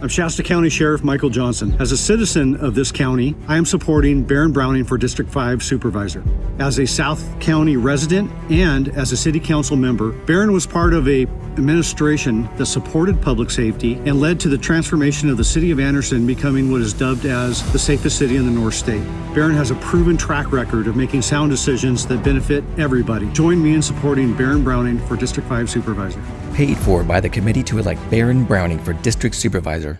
I'm Shasta County Sheriff Michael Johnson. As a citizen of this county, I am supporting Baron Browning for District 5 Supervisor. As a South County resident and as a City Council member, Baron was part of a administration that supported public safety and led to the transformation of the City of Anderson becoming what is dubbed as the safest city in the North State. Baron has a proven track record of making sound decisions that benefit everybody. Join me in supporting Baron Browning for District 5 Supervisor. Paid for by the committee to elect Baron Browning for District Supervisor.